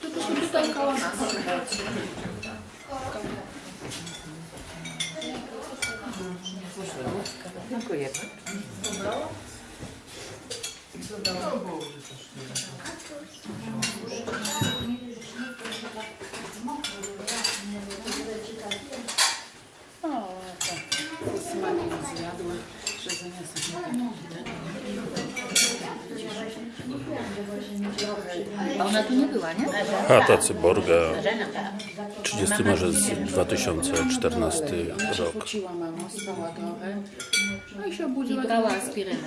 To tu się tutaj koło nas. Dziękuję. O, tak. Smakiem zjadła, że zamiast A ona tu nie była, nie? Chata Cyborga, 30 marzec 2014 rok. Wróciła mama, spała trochę. No i się obudziła, brała aspirynę.